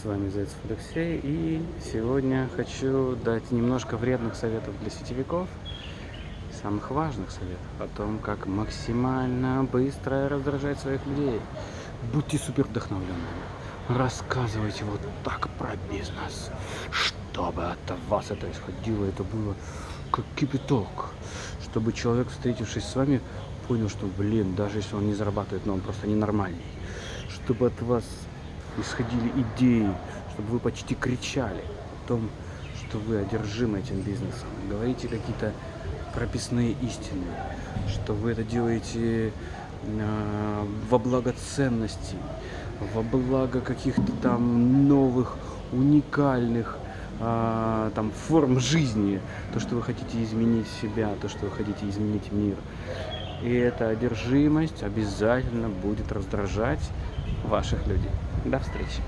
С вами Зайцев Алексей, и сегодня хочу дать немножко вредных советов для сетевиков, самых важных советов о том, как максимально быстро раздражать своих людей. Будьте супер вдохновленными, рассказывайте вот так про бизнес, чтобы от вас это исходило, это было как кипяток, чтобы человек, встретившись с вами, понял, что, блин, даже если он не зарабатывает, но он просто ненормальный, чтобы от вас исходили идеи, чтобы вы почти кричали о том, что вы одержимы этим бизнесом. Говорите какие-то прописные истины, что вы это делаете э, во благо ценностей, во благо каких-то там новых, уникальных э, там форм жизни, то, что вы хотите изменить себя, то, что вы хотите изменить мир. И эта одержимость обязательно будет раздражать ваших людей. До встречи.